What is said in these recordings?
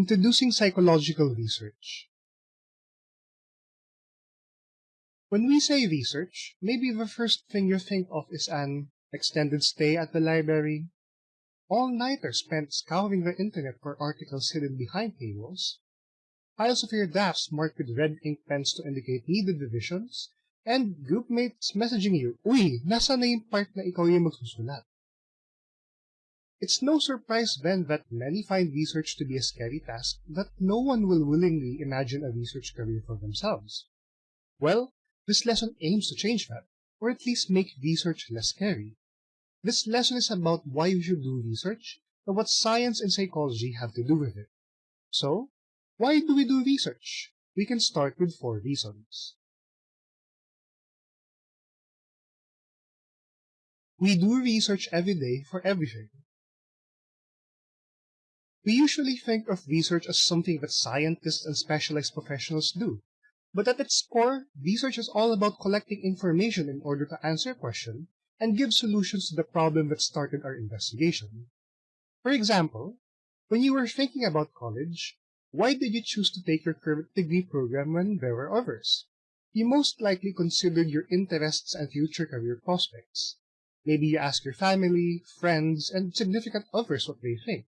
Introducing Psychological Research. When we say research, maybe the first thing you think of is an extended stay at the library, all-nighter spent scouring the internet for articles hidden behind paywalls, piles of your drafts marked with red ink pens to indicate needed revisions, and groupmates messaging you, Uy, nasa na yung part na ikaw yung magsusulat? It's no surprise then that many find research to be a scary task that no one will willingly imagine a research career for themselves. Well, this lesson aims to change that, or at least make research less scary. This lesson is about why you should do research and what science and psychology have to do with it. So, why do we do research? We can start with four reasons. We do research every day for everything. We usually think of research as something that scientists and specialized professionals do. But at its core, research is all about collecting information in order to answer a question and give solutions to the problem that started our investigation. For example, when you were thinking about college, why did you choose to take your current degree program when there were others? You most likely considered your interests and future career prospects. Maybe you asked your family, friends, and significant others what they think.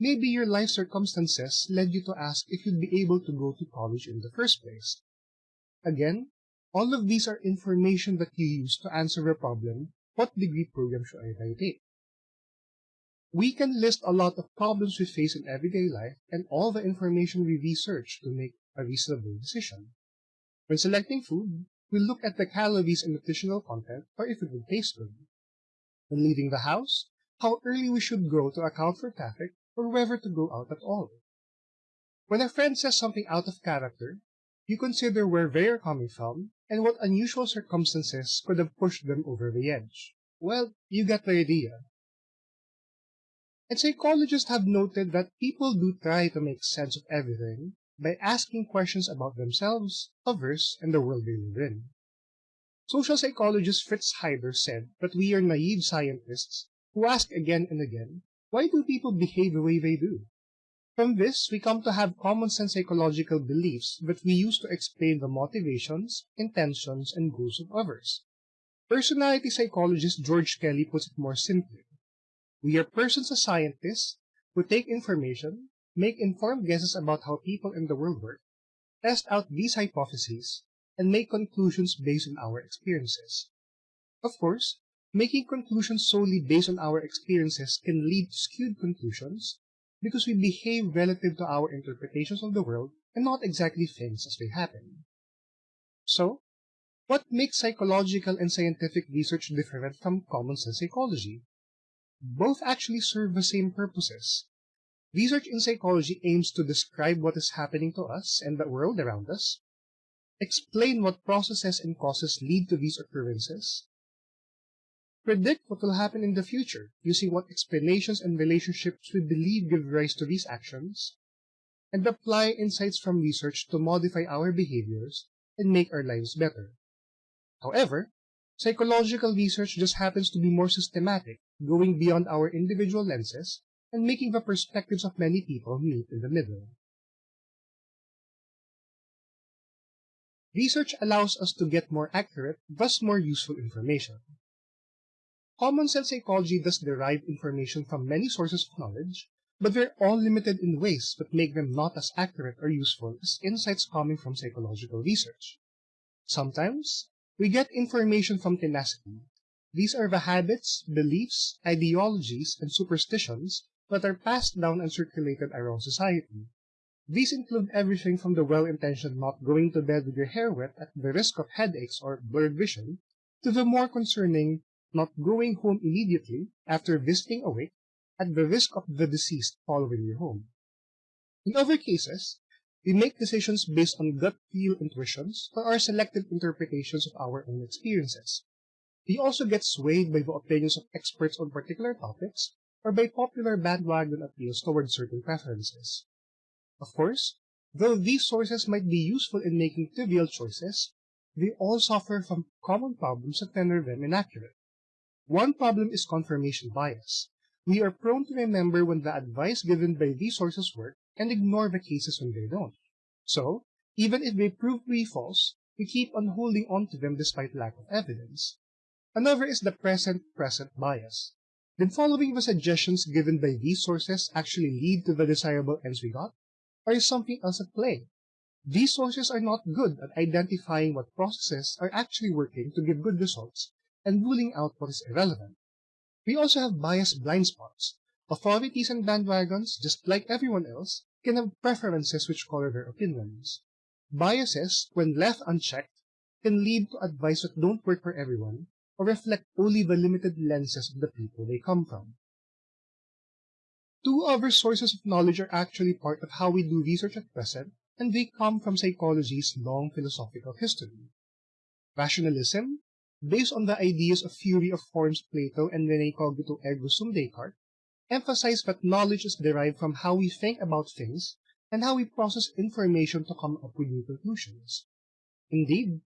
Maybe your life circumstances led you to ask if you'd be able to go to college in the first place. Again, all of these are information that you use to answer the problem, what degree program should I take? We can list a lot of problems we face in everyday life and all the information we research to make a reasonable decision. When selecting food, we look at the calories and nutritional content or if it will taste good. When leaving the house, how early we should go to account for traffic or whether to go out at all. When a friend says something out of character, you consider where they are coming from and what unusual circumstances could have pushed them over the edge. Well, you get the idea. And psychologists have noted that people do try to make sense of everything by asking questions about themselves, others, and the world they live in. Social psychologist Fritz Heider said that we are naive scientists who ask again and again why do people behave the way they do? From this, we come to have common sense psychological beliefs that we use to explain the motivations, intentions, and goals of others. Personality psychologist George Kelly puts it more simply. We are persons as scientists who take information, make informed guesses about how people in the world work, test out these hypotheses, and make conclusions based on our experiences. Of course, Making conclusions solely based on our experiences can lead to skewed conclusions because we behave relative to our interpretations of the world and not exactly things as they happen. So, what makes psychological and scientific research different from common sense psychology? Both actually serve the same purposes. Research in psychology aims to describe what is happening to us and the world around us, explain what processes and causes lead to these occurrences, predict what will happen in the future using what explanations and relationships we believe give rise to these actions, and apply insights from research to modify our behaviors and make our lives better. However, psychological research just happens to be more systematic, going beyond our individual lenses and making the perspectives of many people meet in the middle. Research allows us to get more accurate, thus more useful information. Common sense psychology does derive information from many sources of knowledge, but they're all limited in ways that make them not as accurate or useful as insights coming from psychological research. Sometimes, we get information from tenacity. These are the habits, beliefs, ideologies, and superstitions that are passed down and circulated around society. These include everything from the well-intentioned not going to bed with your hair wet at the risk of headaches or blurred vision, to the more concerning not going home immediately after visiting a wake at the risk of the deceased following you home. In other cases, we make decisions based on gut feel intuitions or our selective interpretations of our own experiences. We also get swayed by the opinions of experts on particular topics or by popular bandwagon appeals toward certain preferences. Of course, though these sources might be useful in making trivial choices, they all suffer from common problems that render them inaccurate. One problem is confirmation bias. We are prone to remember when the advice given by these sources work and ignore the cases when they don't. So, even if they prove to be false, we keep on holding on to them despite lack of evidence. Another is the present-present bias. Did following the suggestions given by these sources actually lead to the desirable ends we got? Or is something else at play? These sources are not good at identifying what processes are actually working to give good results and ruling out what is irrelevant. We also have biased blind spots. Authorities and bandwagons, just like everyone else, can have preferences which color their opinions. Biases, when left unchecked, can lead to advice that don't work for everyone or reflect only the limited lenses of the people they come from. Two other sources of knowledge are actually part of how we do research at present, and they come from psychology's long philosophical history. Rationalism, based on the ideas of theory of forms Plato and Rene Cogito ergo sum Descartes, emphasize that knowledge is derived from how we think about things and how we process information to come up with new conclusions. Indeed,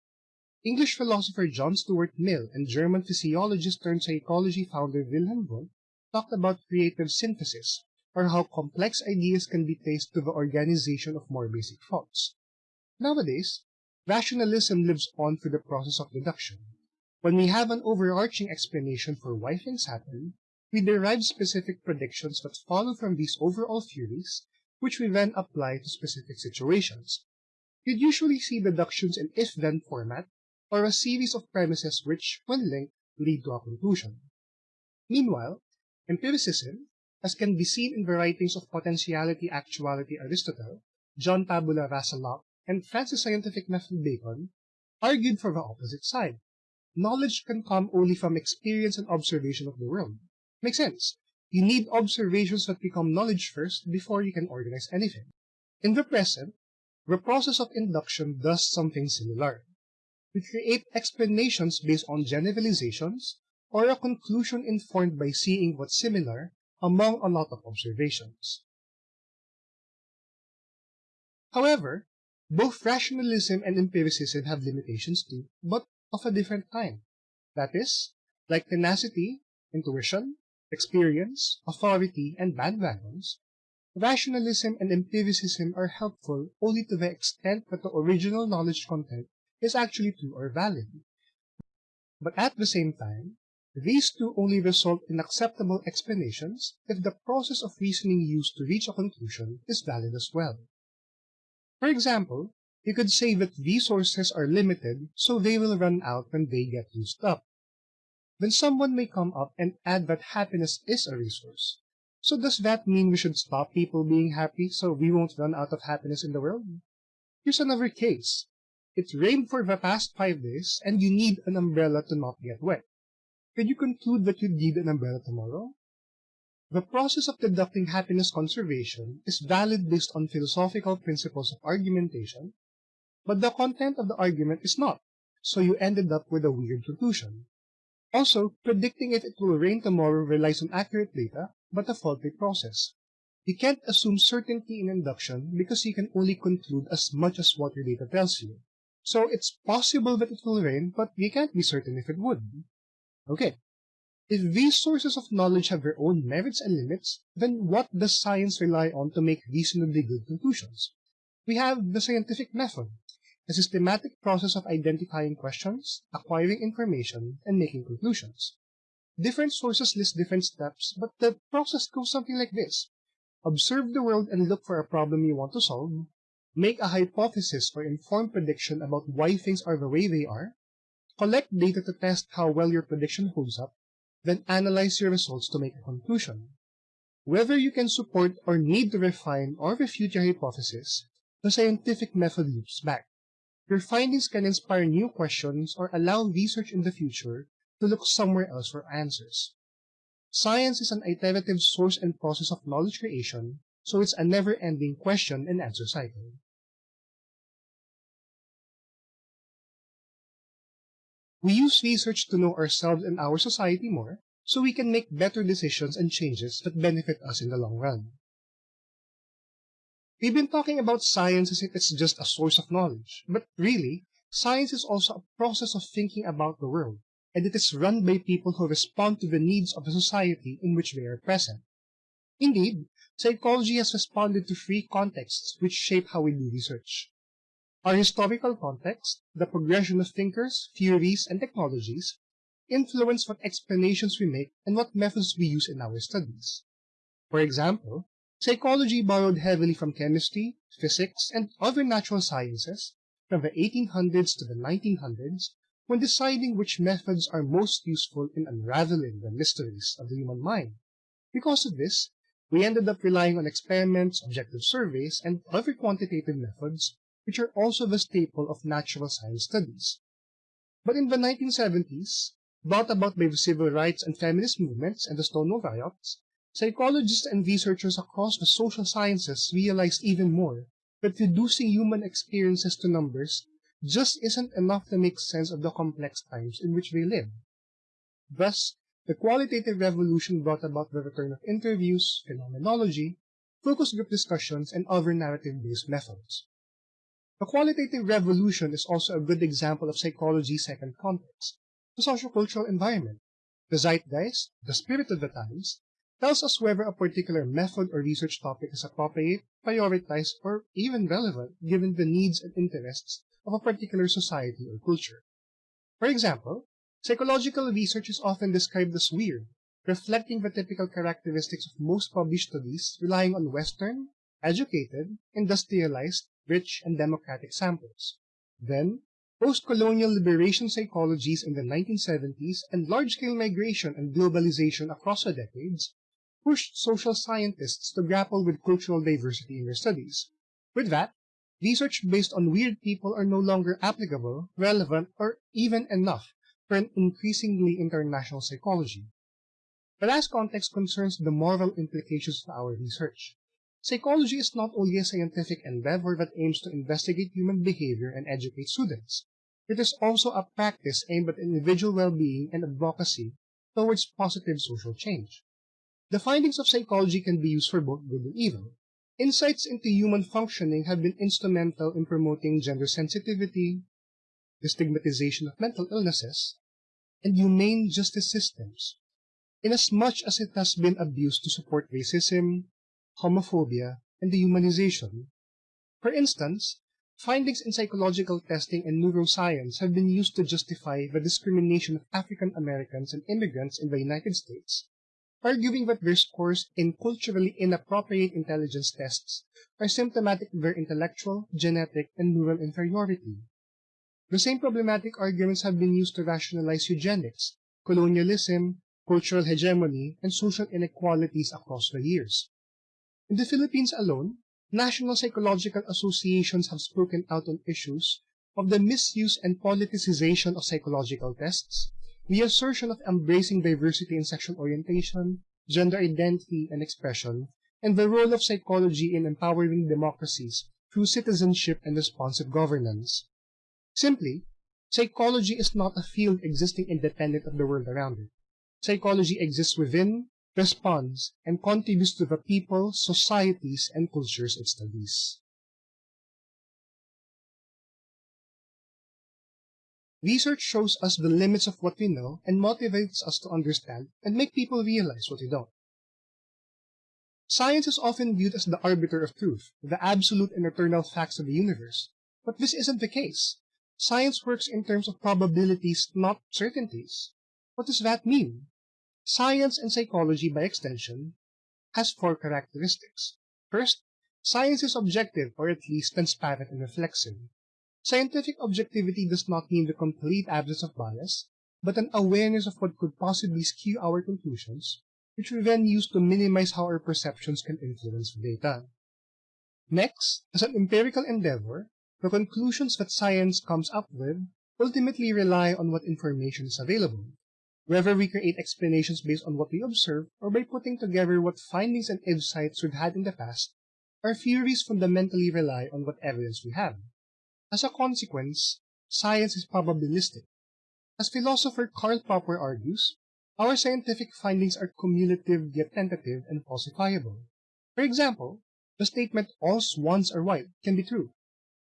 English philosopher John Stuart Mill and German physiologist turned psychology founder Wilhelm Wundt talked about creative synthesis, or how complex ideas can be traced to the organization of more basic thoughts. Nowadays, rationalism lives on through the process of deduction. When we have an overarching explanation for why things happen, we derive specific predictions that follow from these overall theories, which we then apply to specific situations. You'd usually see deductions in if-then format, or a series of premises which, when linked, lead to a conclusion. Meanwhile, empiricism, as can be seen in the writings of Potentiality Actuality Aristotle, John Tabula Rasa Locke, and Francis Scientific Method Bacon, argued for the opposite side. Knowledge can come only from experience and observation of the world. Makes sense. You need observations that become knowledge first before you can organize anything. In the present, the process of induction does something similar. We create explanations based on generalizations or a conclusion informed by seeing what's similar among a lot of observations. However, both rationalism and empiricism have limitations too, but of a different kind. That is, like tenacity, intuition, experience, authority, and bandwagons, rationalism and empiricism are helpful only to the extent that the original knowledge content is actually true or valid. But at the same time, these two only result in acceptable explanations if the process of reasoning used to reach a conclusion is valid as well. For example, you could say that resources are limited, so they will run out when they get used up then someone may come up and add that happiness is a resource. So does that mean we should stop people being happy so we won't run out of happiness in the world? Here's another case. It rained for the past five days and you need an umbrella to not get wet. Can you conclude that you need an umbrella tomorrow? The process of deducting happiness conservation is valid based on philosophical principles of argumentation, but the content of the argument is not, so you ended up with a weird conclusion. Also, predicting if it will rain tomorrow relies on accurate data, but a faulty process. You can't assume certainty in induction because you can only conclude as much as what your data tells you. So it's possible that it will rain, but we can't be certain if it would. Okay. If these sources of knowledge have their own merits and limits, then what does science rely on to make reasonably good conclusions? We have the scientific method, a systematic process of identifying questions, acquiring information, and making conclusions. Different sources list different steps, but the process goes something like this. Observe the world and look for a problem you want to solve. Make a hypothesis or informed prediction about why things are the way they are. Collect data to test how well your prediction holds up. Then analyze your results to make a conclusion. Whether you can support or need to refine or refute your hypothesis, the scientific method loops back. Your findings can inspire new questions or allow research in the future to look somewhere else for answers. Science is an iterative source and process of knowledge creation, so it's a never-ending question and answer cycle. We use research to know ourselves and our society more, so we can make better decisions and changes that benefit us in the long run. We've been talking about science as if it's just a source of knowledge, but really, science is also a process of thinking about the world, and it is run by people who respond to the needs of the society in which they are present. Indeed, psychology has responded to three contexts which shape how we do research. Our historical context, the progression of thinkers, theories, and technologies, influence what explanations we make and what methods we use in our studies. For example, psychology borrowed heavily from chemistry, physics, and other natural sciences from the 1800s to the 1900s when deciding which methods are most useful in unraveling the mysteries of the human mind. Because of this, we ended up relying on experiments, objective surveys, and other quantitative methods, which are also the staple of natural science studies. But in the 1970s, brought about by the civil rights and feminist movements and the Stonewall riots, psychologists and researchers across the social sciences realized even more that reducing human experiences to numbers just isn't enough to make sense of the complex times in which they live. Thus, the qualitative revolution brought about the return of interviews, phenomenology, focus group discussions, and other narrative-based methods. The qualitative revolution is also a good example of psychology's second context, the sociocultural environment. The zeitgeist, the spirit of the times, tells us whether a particular method or research topic is appropriate, prioritized, or even relevant given the needs and interests of a particular society or culture. For example, Psychological research is often described as weird, reflecting the typical characteristics of most published studies relying on Western, educated, industrialized, rich, and democratic samples. Then, post-colonial liberation psychologies in the 1970s and large-scale migration and globalization across the decades pushed social scientists to grapple with cultural diversity in their studies. With that, research based on weird people are no longer applicable, relevant, or even enough for an increasingly international psychology. The last context concerns the moral implications of our research. Psychology is not only a scientific endeavor that aims to investigate human behavior and educate students. It is also a practice aimed at individual well-being and advocacy towards positive social change. The findings of psychology can be used for both good and evil. Insights into human functioning have been instrumental in promoting gender sensitivity, the stigmatization of mental illnesses, and humane justice systems, inasmuch as it has been abused to support racism, homophobia, and dehumanization. For instance, findings in psychological testing and neuroscience have been used to justify the discrimination of African Americans and immigrants in the United States, arguing that their scores in culturally inappropriate intelligence tests are symptomatic of their intellectual, genetic, and neural inferiority. The same problematic arguments have been used to rationalize eugenics, colonialism, cultural hegemony, and social inequalities across the years. In the Philippines alone, national psychological associations have spoken out on issues of the misuse and politicization of psychological tests, the assertion of embracing diversity in sexual orientation, gender identity and expression, and the role of psychology in empowering democracies through citizenship and responsive governance. Simply, psychology is not a field existing independent of the world around it. Psychology exists within, responds, and contributes to the people, societies, and cultures it studies. Research shows us the limits of what we know and motivates us to understand and make people realize what we don't. Science is often viewed as the arbiter of truth, the absolute and eternal facts of the universe, but this isn't the case. Science works in terms of probabilities, not certainties. What does that mean? Science and psychology, by extension, has four characteristics. First, science is objective, or at least transparent and reflexive. Scientific objectivity does not mean the complete absence of bias, but an awareness of what could possibly skew our conclusions, which we then use to minimize how our perceptions can influence data. Next, as an empirical endeavor, the conclusions that science comes up with ultimately rely on what information is available, whether we create explanations based on what we observe or by putting together what findings and insights we've had in the past, our theories fundamentally rely on what evidence we have. As a consequence, science is probabilistic. As philosopher Karl Popper argues, our scientific findings are cumulative yet tentative and falsifiable. For example, the statement all swans are white can be true,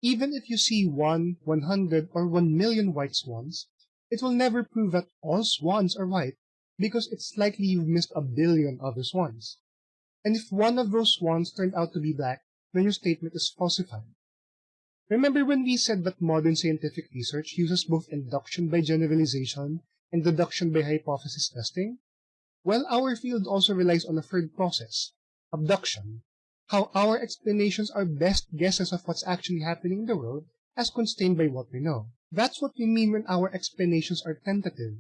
even if you see one, one hundred, or one million white swans, it will never prove that all swans are white because it's likely you've missed a billion other swans. and if one of those swans turned out to be black, then your statement is falsified. Remember when we said that modern scientific research uses both induction by generalization and deduction by hypothesis testing? Well, our field also relies on a third process, abduction, how our explanations are best guesses of what's actually happening in the world as constrained by what we know. That's what we mean when our explanations are tentative.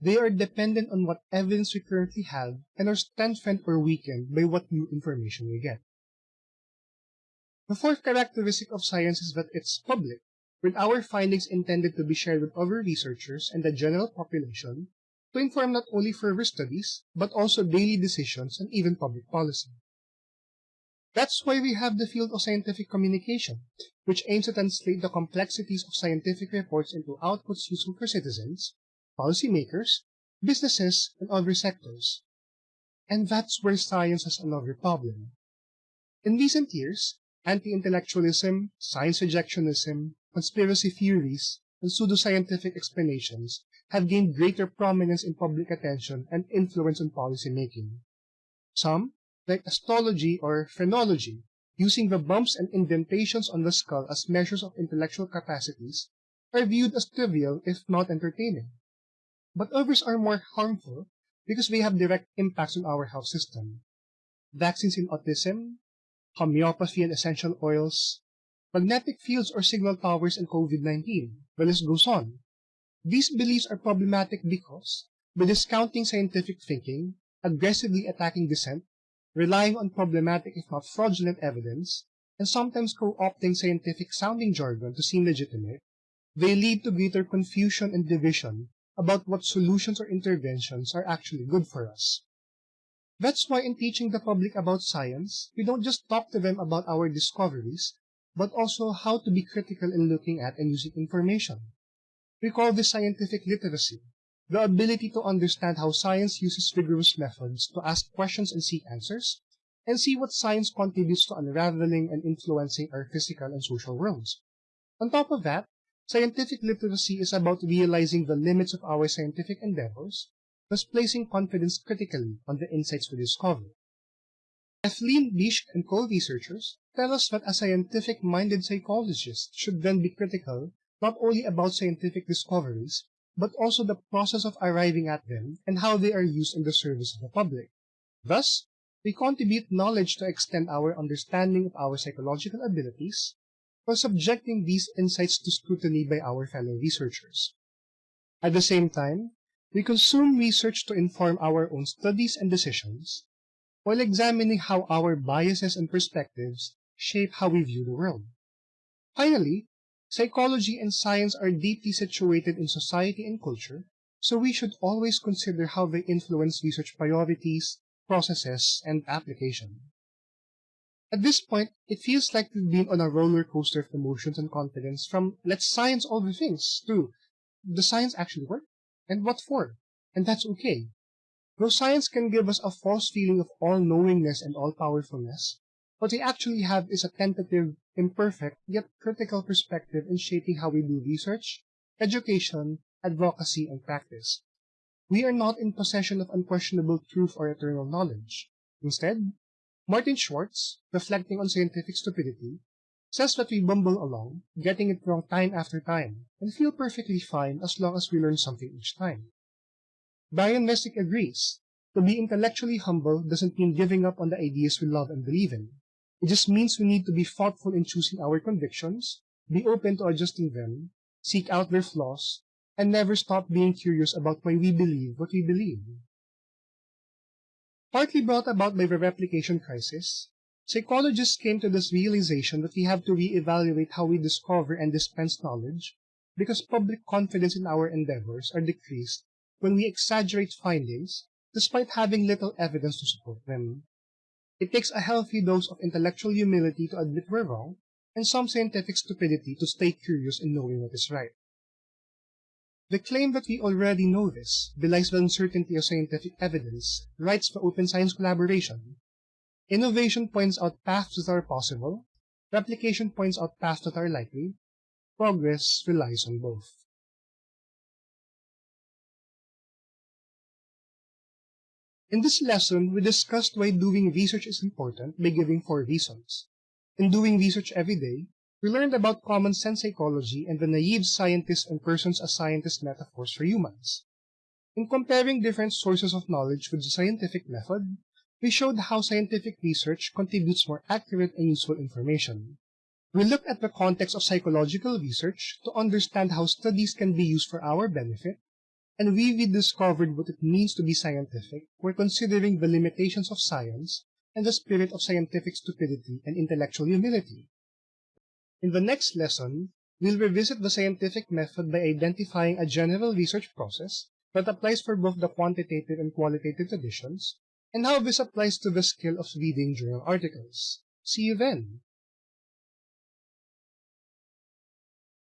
They are dependent on what evidence we currently have and are strengthened or weakened by what new information we get. The fourth characteristic of science is that it's public, with our findings intended to be shared with other researchers and the general population to inform not only further studies, but also daily decisions and even public policy. That's why we have the field of scientific communication, which aims to translate the complexities of scientific reports into outputs useful for citizens, policymakers, businesses, and other sectors. And that's where science has another problem. In recent years, anti-intellectualism, science rejectionism, conspiracy theories, and pseudoscientific explanations have gained greater prominence in public attention and influence on policy making. Some, like astrology or phrenology, using the bumps and indentations on the skull as measures of intellectual capacities, are viewed as trivial if not entertaining. But others are more harmful because they have direct impacts on our health system. Vaccines in autism, homeopathy and essential oils, magnetic fields or signal towers and COVID-19, the list goes on. These beliefs are problematic because, by discounting scientific thinking, aggressively attacking dissent, relying on problematic if not fraudulent evidence, and sometimes co-opting scientific sounding jargon to seem legitimate, they lead to greater confusion and division about what solutions or interventions are actually good for us. That's why in teaching the public about science, we don't just talk to them about our discoveries, but also how to be critical in looking at and using information. We call this scientific literacy, the ability to understand how science uses rigorous methods to ask questions and seek answers, and see what science contributes to unraveling and influencing our physical and social worlds. On top of that, scientific literacy is about realizing the limits of our scientific endeavors thus placing confidence critically on the insights we discover. Kathleen Bieschke and co-researchers tell us that a scientific-minded psychologist should then be critical not only about scientific discoveries, but also the process of arriving at them and how they are used in the service of the public. Thus, we contribute knowledge to extend our understanding of our psychological abilities while subjecting these insights to scrutiny by our fellow researchers. At the same time, we consume research to inform our own studies and decisions, while examining how our biases and perspectives shape how we view the world. Finally, psychology and science are deeply situated in society and culture, so we should always consider how they influence research priorities, processes, and application. At this point, it feels like we've been on a roller coaster of emotions and confidence from let's science all the things to does science actually work? And what for? And that's okay. Though science can give us a false feeling of all-knowingness and all-powerfulness, what we actually have is a tentative, imperfect, yet critical perspective in shaping how we do research, education, advocacy, and practice. We are not in possession of unquestionable truth or eternal knowledge. Instead, Martin Schwartz, reflecting on scientific stupidity, says that we bumble along, getting it wrong time after time, and feel perfectly fine as long as we learn something each time. Brian Resnick agrees. To be intellectually humble doesn't mean giving up on the ideas we love and believe in. It just means we need to be thoughtful in choosing our convictions, be open to adjusting them, seek out their flaws, and never stop being curious about why we believe what we believe. Partly brought about by the replication crisis, Psychologists came to this realization that we have to re-evaluate how we discover and dispense knowledge because public confidence in our endeavors are decreased when we exaggerate findings despite having little evidence to support them. It takes a healthy dose of intellectual humility to admit we're wrong and some scientific stupidity to stay curious in knowing what is right. The claim that we already know this belies the uncertainty of scientific evidence, writes the Open Science Collaboration, Innovation points out paths that are possible, replication points out paths that are likely, progress relies on both. In this lesson, we discussed why doing research is important by giving four reasons. In doing research every day, we learned about common sense psychology and the naive scientist and persons as scientist metaphors for humans. In comparing different sources of knowledge with the scientific method, we showed how scientific research contributes more accurate and useful information. We looked at the context of psychological research to understand how studies can be used for our benefit, and we rediscovered what it means to be scientific while considering the limitations of science and the spirit of scientific stupidity and intellectual humility. In the next lesson, we'll revisit the scientific method by identifying a general research process that applies for both the quantitative and qualitative editions, and how this applies to the skill of reading journal articles. See you then!